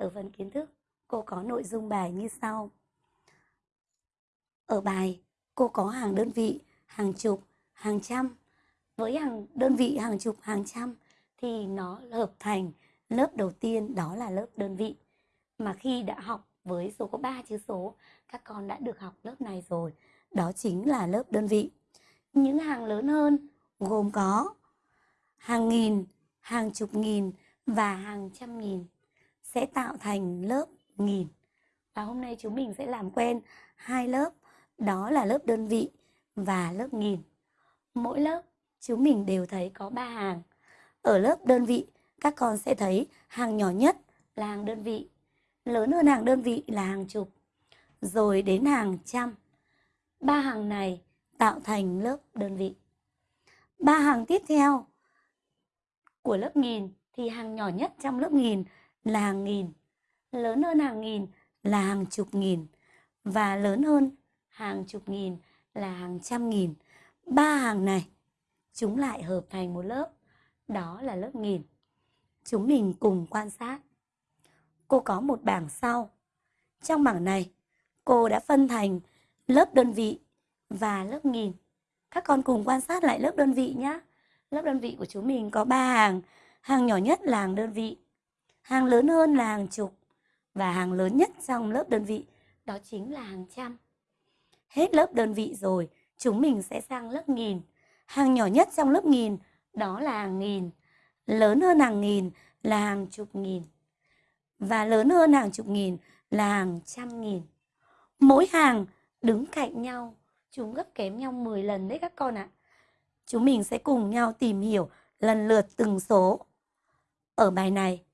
ở phần kiến thức, cô có nội dung bài như sau. Ở bài, cô có hàng đơn vị, hàng chục, hàng trăm. Với hàng đơn vị, hàng chục, hàng trăm thì nó hợp thành lớp đầu tiên đó là lớp đơn vị. Mà khi đã học với số có 3 chữ số, các con đã được học lớp này rồi. Đó chính là lớp đơn vị. Những hàng lớn hơn gồm có hàng nghìn, hàng chục nghìn và hàng trăm nghìn sẽ tạo thành lớp nghìn. Và hôm nay chúng mình sẽ làm quen hai lớp, đó là lớp đơn vị và lớp nghìn. Mỗi lớp chúng mình đều thấy có ba hàng. Ở lớp đơn vị, các con sẽ thấy hàng nhỏ nhất là hàng đơn vị, lớn hơn hàng đơn vị là hàng chục, rồi đến hàng trăm. Ba hàng này tạo thành lớp đơn vị. Ba hàng tiếp theo của lớp nghìn thì hàng nhỏ nhất trong lớp nghìn là hàng nghìn, lớn hơn hàng nghìn là hàng chục nghìn và lớn hơn hàng chục nghìn là hàng trăm nghìn. Ba hàng này chúng lại hợp thành một lớp, đó là lớp nghìn. Chúng mình cùng quan sát. Cô có một bảng sau. Trong bảng này, cô đã phân thành lớp đơn vị và lớp nghìn. Các con cùng quan sát lại lớp đơn vị nhé. Lớp đơn vị của chúng mình có 3 hàng. Hàng nhỏ nhất là hàng đơn vị. Hàng lớn hơn là hàng chục. Và hàng lớn nhất trong lớp đơn vị đó chính là hàng trăm. Hết lớp đơn vị rồi, chúng mình sẽ sang lớp nghìn. Hàng nhỏ nhất trong lớp nghìn đó là hàng nghìn. Lớn hơn hàng nghìn là hàng chục nghìn. Và lớn hơn hàng chục nghìn là hàng trăm nghìn. Mỗi hàng đứng cạnh nhau, chúng gấp kém nhau 10 lần đấy các con ạ. Chúng mình sẽ cùng nhau tìm hiểu lần lượt từng số. Ở bài này,